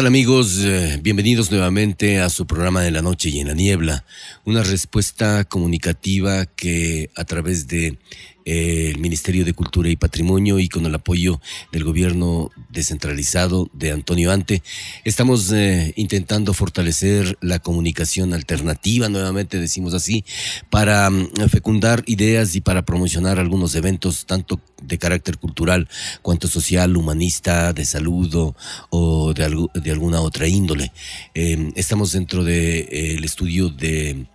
¿Qué tal amigos? Eh, bienvenidos nuevamente a su programa de la noche y en la niebla, una respuesta comunicativa que a través de el Ministerio de Cultura y Patrimonio y con el apoyo del gobierno descentralizado de Antonio Ante. Estamos eh, intentando fortalecer la comunicación alternativa, nuevamente decimos así, para mm, fecundar ideas y para promocionar algunos eventos tanto de carácter cultural cuanto social, humanista, de salud o, de, alguna otra índole. Eh, estamos dentro del de, el estudio de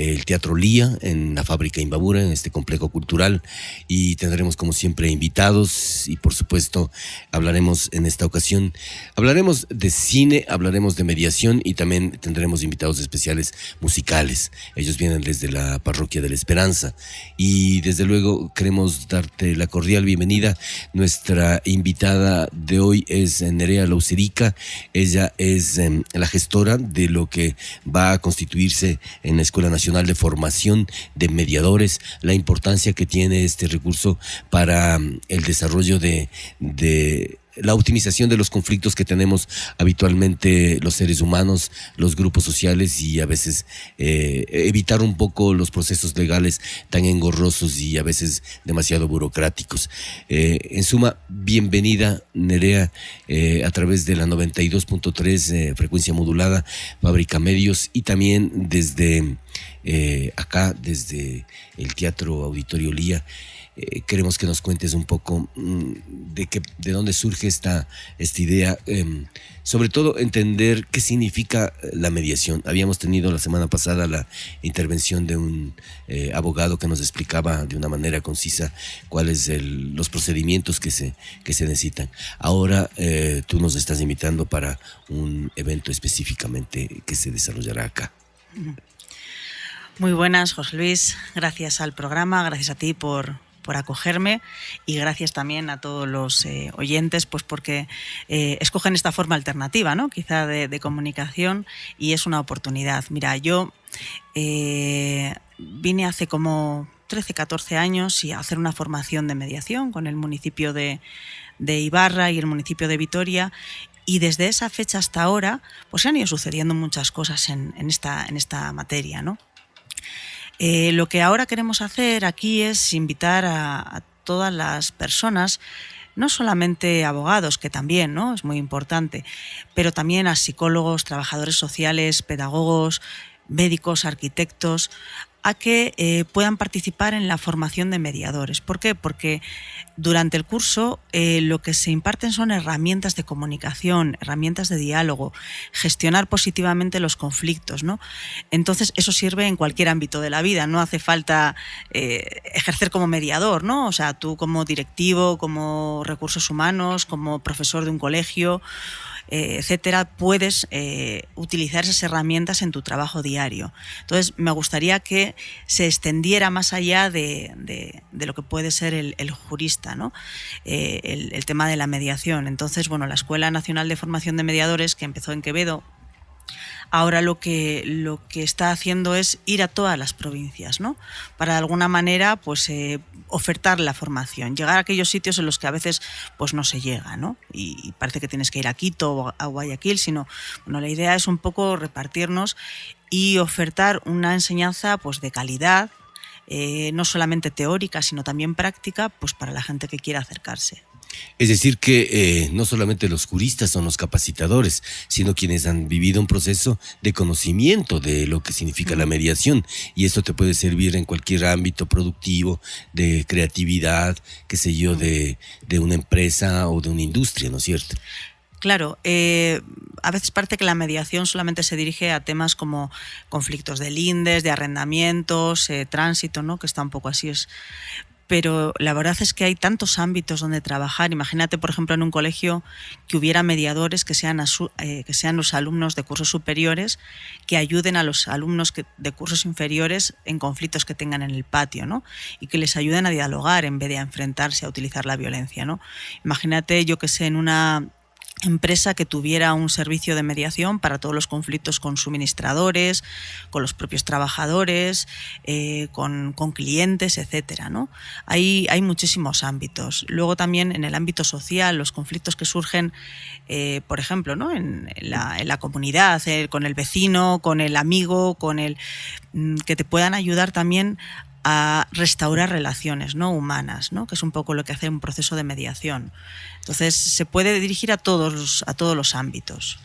el Teatro Lía en la fábrica Imbabura, en este complejo cultural, y tendremos como siempre invitados y por supuesto hablaremos en esta ocasión, hablaremos de cine, hablaremos de mediación y también tendremos invitados especiales musicales. Ellos vienen desde la parroquia de la Esperanza y desde luego queremos darte la cordial bienvenida. Nuestra invitada de hoy es Nerea Lauserica, ella es em, la gestora de lo que va a constituirse en la Escuela Nacional de Formación de Mediadores, la importancia que tiene este recurso para mm, el desarrollo de, la optimización de los conflictos que tenemos habitualmente los seres humanos, los grupos sociales y a veces eh, evitar un poco los procesos legales tan engorrosos y a veces demasiado burocráticos. Eh, en suma, bienvenida Nerea eh, a través de la 92.3 frecuencia modulada, Fábrica Medios y también desde acá desde el Teatro Auditorio Lía. Eh, queremos que nos cuentes un poco mm, de, que, de dónde surge esta, esta idea, em, sobre todo entender qué significa la mediación. Habíamos tenido la semana pasada la intervención de un eh, abogado que nos explicaba de una manera concisa cuáles son los procedimientos que se, que se necesitan. Ahora tú nos estás invitando para un evento específicamente que se desarrollará acá. Muy buenas, José Luis. Gracias al programa, gracias a ti por, por acogerme y gracias también a todos los eh, oyentes pues porque eh, escogen esta forma alternativa, ¿no? quizá de, comunicación y es una oportunidad. Mira, yo eh, vine hace como 13, 14 años y a hacer una formación de mediación con el municipio de, Ibarra y el municipio de Vitoria y desde esa fecha hasta ahora pues se han ido sucediendo muchas cosas en, esta, en esta materia, ¿no? Eh, lo que ahora queremos hacer aquí es invitar a, todas las personas no solamente abogados, que también ¿no? es muy importante, pero también a psicólogos, trabajadores sociales, pedagogos, médicos, arquitectos, a que eh, puedan participar en la formación de mediadores. ¿Por qué? Porque durante el curso eh, lo que se imparten son herramientas de comunicación, herramientas de diálogo, gestionar positivamente los conflictos. ¿no? Entonces eso sirve en cualquier ámbito de la vida, no hace falta eh, ejercer como mediador, ¿no? o sea, tú como directivo, como recursos humanos, como profesor de un colegio eh, etcétera, puedes eh, utilizar esas herramientas en tu trabajo diario. Entonces, me gustaría que se extendiera más allá de, lo que puede ser el, jurista, ¿no? Eh, el tema de la mediación. Entonces, bueno, la Escuela Nacional de Formación de Mediadores, que empezó en Quevedo, ahora lo que, lo que está haciendo es ir a todas las provincias, ¿no? Para de alguna manera, pues, eh, ofertar la formación, llegar a aquellos sitios en los que a veces pues, no se llega, ¿no? Y, parece que tienes que ir a Quito o a Guayaquil, sino, bueno, la idea es un poco repartirnos y ofertar una enseñanza pues, de calidad, eh, no solamente teórica, sino también práctica, pues para la gente que quiera acercarse. Es decir, que eh, no solamente los juristas son los capacitadores, sino quienes han vivido un proceso de conocimiento de lo que significa la mediación. Y esto te puede servir en cualquier ámbito productivo, de creatividad, qué sé yo, de, una empresa o de una industria, ¿no es cierto? Claro, eh, a veces parece que la mediación solamente se dirige a temas como conflictos de lindes, de arrendamientos, eh, tránsito, ¿no? que está un poco así. Es pero la verdad es que hay tantos ámbitos donde trabajar. Imagínate, por ejemplo, en un colegio que hubiera mediadores que sean, eh, los alumnos de cursos superiores que ayuden a los alumnos de cursos inferiores en conflictos que tengan en el patio, ¿no? Y que les ayuden a dialogar en vez de enfrentarse a utilizar la violencia, ¿no? Imagínate, yo que sé, en una empresa que tuviera un servicio de mediación para todos los conflictos con suministradores, con los propios trabajadores, eh, con, clientes, etcétera. ¿no? Hay, hay muchísimos ámbitos. Luego también en el ámbito social, los conflictos que surgen, eh, por ejemplo, ¿no? en, la, comunidad, eh, con el vecino, con el amigo, con el mm, que te puedan ayudar también a restaurar relaciones no humanas, ¿no? que es un poco lo que hace un proceso de mediación. Entonces, se puede dirigir a todos, a todos los ámbitos.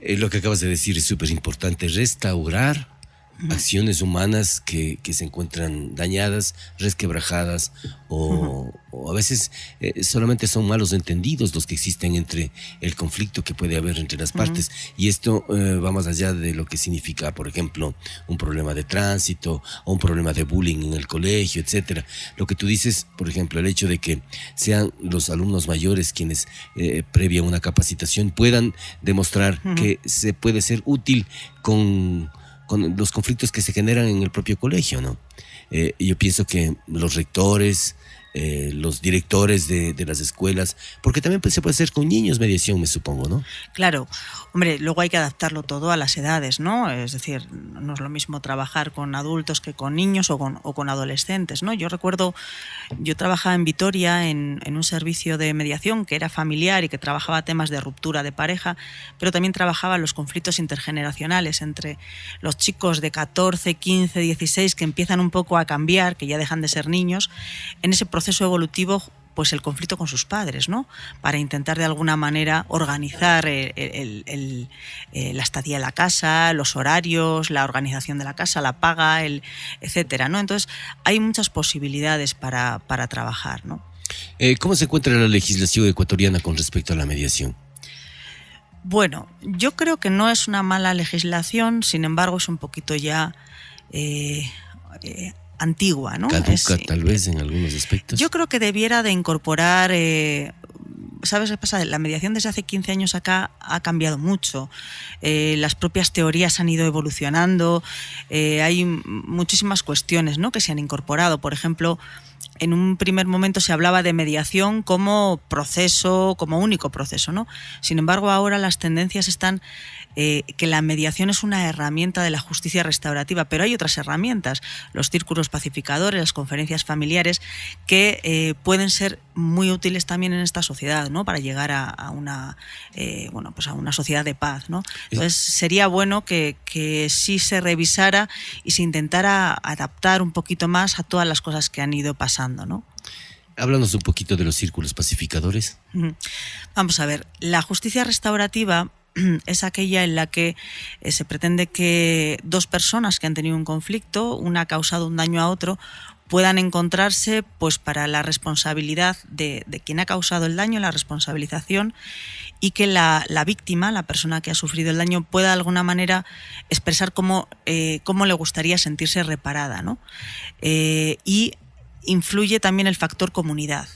Eh, lo que acabas de decir es súper importante, restaurar acciones humanas que, se encuentran dañadas, resquebrajadas o, a veces eh, solamente son malos entendidos los que existen entre el conflicto que puede haber entre las partes. Y esto eh, va más allá de lo que significa, por ejemplo, un problema de tránsito o un problema de bullying en el colegio, etcétera. Lo que tú dices, por ejemplo, el hecho de que sean los alumnos mayores quienes, eh, previa una capacitación, puedan demostrar que se puede ser útil con con los conflictos que se generan en el propio colegio, ¿no? Eh, yo pienso que los rectores, eh, los directores de, las escuelas, porque también pues, se puede hacer con niños mediación, me supongo, ¿no? Claro, hombre, luego hay que adaptarlo todo a las edades, ¿no? Es decir, no es lo mismo trabajar con adultos que con niños o con, o con adolescentes, ¿no? Yo recuerdo, yo trabajaba en Vitoria en, en, un servicio de mediación que era familiar y que trabajaba temas de ruptura de pareja, pero también trabajaba los conflictos intergeneracionales entre los chicos de 14, 15, 16 que empiezan un poco a cambiar, que ya dejan de ser niños, en ese proceso proceso evolutivo pues el conflicto con sus padres, ¿no? Para intentar de alguna manera organizar el, la estadía en la casa, los horarios, la organización de la casa, la paga, el, etcétera, ¿no? Entonces hay muchas posibilidades para, para trabajar, ¿no? Eh, ¿Cómo se encuentra la legislación ecuatoriana con respecto a la mediación? Bueno, yo creo que no es una mala legislación, sin embargo es un poquito ya eh, eh, antigua, ¿no? Caduca, tal vez en algunos aspectos. Yo creo que debiera de incorporar, eh, ¿sabes qué pasa? La mediación desde hace 15 años acá ha cambiado mucho. Eh, las propias teorías han ido evolucionando, eh, hay muchísimas cuestiones ¿no? que se han incorporado. Por ejemplo, en un primer momento se hablaba de mediación como proceso, como único proceso, ¿no? Sin embargo, ahora las tendencias están eh, que la mediación es una herramienta de la justicia restaurativa, pero hay otras herramientas, los círculos pacificadores, las conferencias familiares, que eh, pueden ser muy útiles también en esta sociedad, ¿no? Para llegar a, una, eh, bueno, pues a una sociedad de paz, ¿no? Entonces sería bueno que, que sí se revisara y se intentara adaptar un poquito más a todas las cosas que han ido pasando, ¿no? Háblanos un poquito de los círculos pacificadores. Vamos a ver, la justicia restaurativa es aquella en la que eh, se pretende que dos personas que han tenido un conflicto, una ha causado un daño a otro, puedan encontrarse pues para la responsabilidad de, quien ha causado el daño, la responsabilización, y que la, víctima, la persona que ha sufrido el daño, pueda de alguna manera expresar cómo, eh, cómo le gustaría sentirse reparada. ¿no? Eh, y influye también el factor comunidad.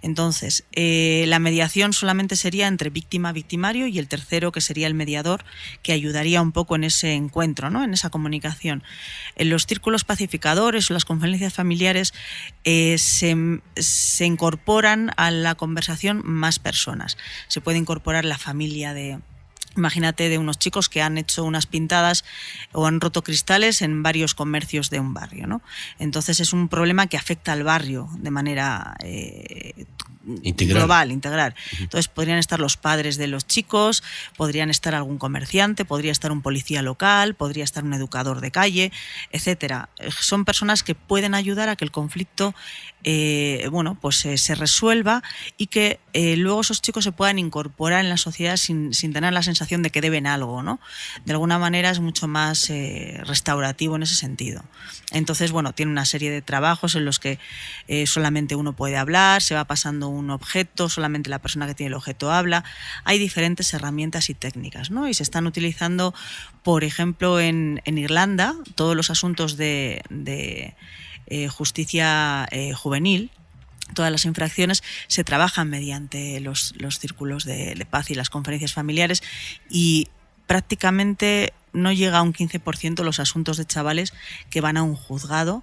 Entonces, eh, la mediación solamente sería entre víctima-victimario y el tercero, que sería el mediador, que ayudaría un poco en ese encuentro, ¿no? en esa comunicación. En los círculos pacificadores o las conferencias familiares eh, se, se incorporan a la conversación más personas. Se puede incorporar la familia de, Imagínate de unos chicos que han hecho unas pintadas o han roto cristales en varios comercios de un barrio. ¿no? Entonces es un problema que afecta al barrio de manera eh, global, integral. Entonces podrían estar los padres de los chicos, podrían estar algún comerciante, podría estar un policía local, podría estar un educador de calle, etcétera. Son personas que pueden ayudar a que el conflicto eh, bueno, pues eh, se resuelva y que luego esos chicos se puedan incorporar en la sociedad sin, sin, tener la sensación de que deben algo, ¿no? De alguna manera es mucho más restaurativo en ese sentido. Entonces, bueno, tiene una serie de trabajos en los que solamente uno puede hablar, se va pasando un objeto, solamente la persona que tiene el objeto habla. Hay diferentes herramientas y técnicas, ¿no? Y se están utilizando, por ejemplo, en, Irlanda, todos los asuntos de, eh, justicia eh, juvenil, todas las infracciones se trabajan mediante los, círculos de, paz y las conferencias familiares y prácticamente no llega a un 15% los asuntos de chavales que van a un juzgado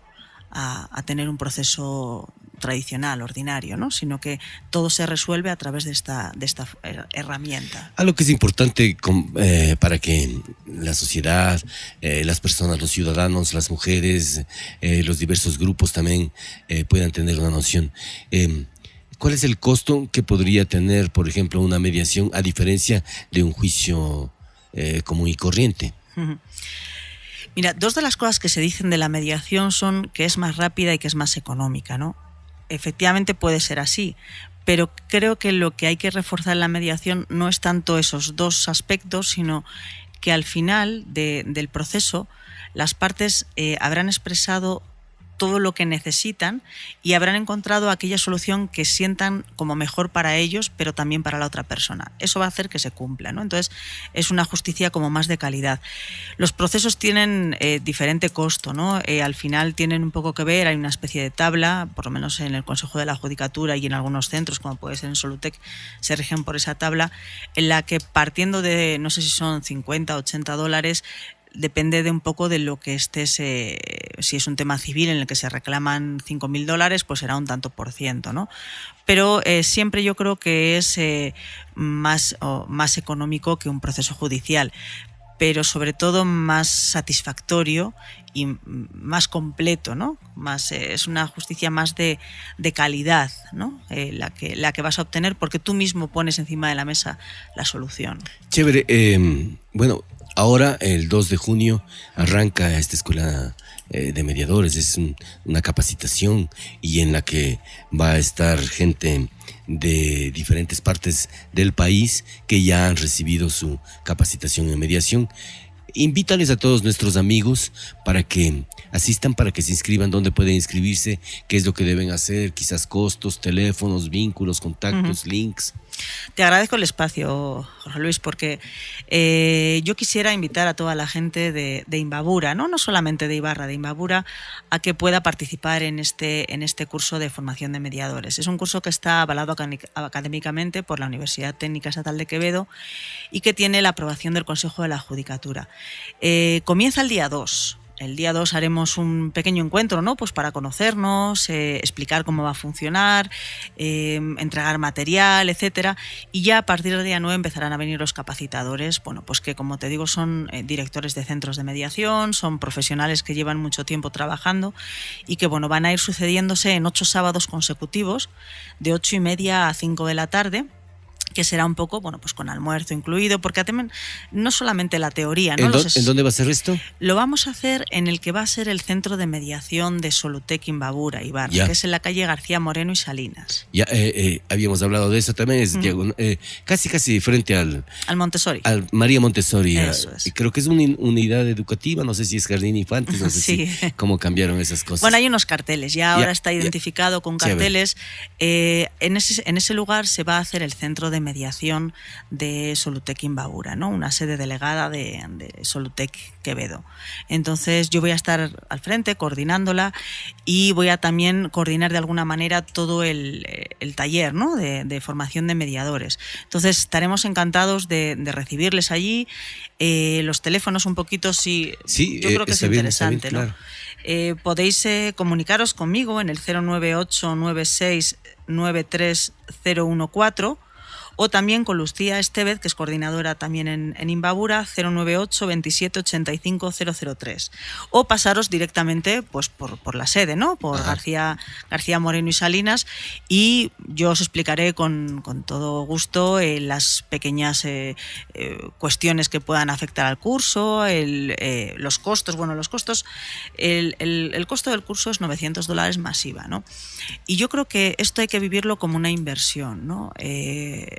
a, tener un proceso tradicional, ordinario, ¿no? sino que todo se resuelve a través de esta, de esta herramienta. Algo que es importante eh, para que la sociedad, eh, las personas, los ciudadanos, las mujeres, eh, los diversos grupos también puedan tener una noción. Em, ¿Cuál es el costo que podría tener, por ejemplo, una mediación a diferencia de un juicio común y corriente? Mira, dos de las cosas que se dicen de la mediación son que es más rápida y que es más económica, ¿no? efectivamente puede ser así, pero creo que lo que hay que reforzar en la mediación no es tanto esos dos aspectos, sino que al final del proceso las partes eh, habrán expresado todo lo que necesitan y habrán encontrado aquella solución que sientan como mejor para ellos, pero también para la otra persona. Eso va a hacer que se cumpla. ¿no? Entonces, es una justicia como más de calidad. Los procesos tienen eh, diferente costo. ¿no? Eh, al final tienen un poco que ver, hay una especie de tabla, por lo menos en el Consejo de la Judicatura y en algunos centros, como puede ser en Solutec, se rigen por esa tabla, en la que partiendo de, no sé si son 50, 80 dólares, depende de un poco de lo que estés, eh, si es un tema civil en el que se reclaman 5.000 dólares, pues será un tanto por ciento, ¿no? Pero eh, siempre yo creo que es eh, más, más económico que un proceso judicial pero sobre todo más satisfactorio y más completo, ¿no? Más, es una justicia más de, de calidad, ¿no? la, que, la que vas a obtener porque tú mismo pones encima de la mesa la solución. Chévere. Em, bueno, Ahora, el 2 de junio, arranca esta escuela eh, de mediadores. Es una capacitación y en la que va a estar gente de diferentes partes del país que ya han recibido su capacitación en mediación. Invítales a todos nuestros amigos para que asistan, para que se inscriban, dónde pueden inscribirse, qué es lo que deben hacer, quizás costos, teléfonos, vínculos, contactos, links. Te agradezco el espacio, Jorge Luis, porque eh, yo quisiera invitar a toda la gente de, Imbabura, ¿no? no solamente de Ibarra, de Imbabura, a que pueda participar en este, en este curso de formación de mediadores. Es un curso que está avalado académicamente por la Universidad Técnica Estatal de Quevedo y que tiene la aprobación del Consejo de la Judicatura. Eh, comienza el día 2 el día 2 haremos un pequeño encuentro, ¿no? Pues para conocernos, eh, explicar cómo va a funcionar, eh, entregar material, etcétera. Y ya a partir del día 9 empezarán a venir los capacitadores, bueno, pues que como te digo son eh, directores de centros de mediación, son profesionales que llevan mucho tiempo trabajando y que bueno, van a ir sucediéndose en ocho sábados consecutivos, de ocho y media a 5 de la tarde que será un poco, bueno, pues con almuerzo incluido, porque no solamente la teoría, ¿no? ¿En, dónde va a ser esto? Lo vamos a hacer en el que va a ser el centro de mediación de Solutec Imbabura, Ibarra, que es en la calle García Moreno y Salinas. Ya eh, eh, habíamos hablado de eso también, es eh, casi casi frente al... Al Montessori. Al María Montessori. Eso es. Creo que es una unidad educativa, no sé si es Jardín Infantes, no sé si, cómo cambiaron esas cosas. Bueno, hay unos carteles, ya ahora está identificado con carteles. en, ese, en ese lugar se va a hacer el centro de mediación de Solutec Imbabura, ¿no? una sede delegada de, Solutec Quevedo. Entonces yo voy a estar al frente coordinándola y voy a también coordinar de alguna manera todo el, taller ¿no? de, formación de mediadores. Entonces estaremos encantados de, recibirles allí. Eh, los teléfonos un poquito, sí, sí yo creo que es interesante. Eh, podéis eh, comunicaros conmigo en el 098 96 93014 o también con Lucía Estevez, que es coordinadora también en, en Imbabura, 098 27 85 003. O pasaros directamente pues, por, la sede, ¿no? por García, García Moreno y Salinas, y yo os explicaré con, todo gusto eh, las pequeñas eh, eh, cuestiones que puedan afectar al curso, los costos. Bueno, los costos, el, el, costo del curso es 900 dólares masiva, ¿no? Y yo creo que esto hay que vivirlo como una inversión, ¿no?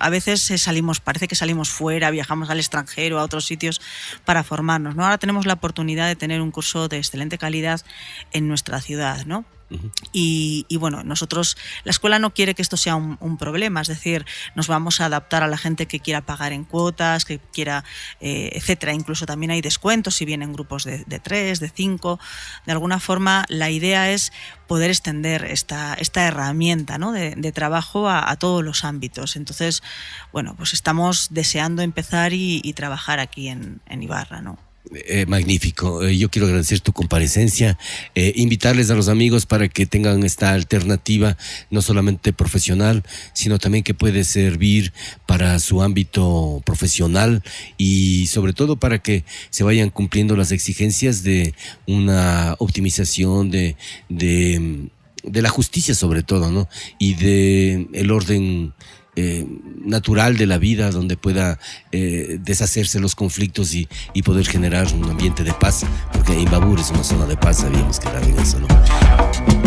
a veces salimos, parece que salimos fuera, viajamos al extranjero, a otros sitios para formarnos. ¿no? Ahora tenemos la oportunidad de tener un curso de excelente calidad en nuestra ciudad. ¿no? y, bueno, nosotros, la escuela no quiere que esto sea un, problema, es decir, nos vamos a adaptar a la gente que quiera pagar en cuotas, que quiera, eh, etcétera. Incluso también hay descuentos si vienen grupos de, tres, de cinco. De alguna forma, la idea es poder extender esta, esta herramienta ¿no? de, trabajo a, todos los ámbitos. Entonces, bueno, pues estamos deseando empezar y, trabajar aquí en, en Ibarra, ¿no? Eh, magnífico. Eh, yo quiero agradecer tu comparecencia, eh, invitarles a los amigos para que tengan esta alternativa, no solamente profesional, sino también que puede servir para su ámbito profesional y sobre todo para que se vayan cumpliendo las exigencias de una optimización de, de, de la justicia sobre todo, ¿no? Y de el orden eh, natural de la vida donde pueda eh, deshacerse los conflictos y, y, poder generar un ambiente de paz, porque Imbabur es una zona de paz, sabíamos que era en eso, ¿no?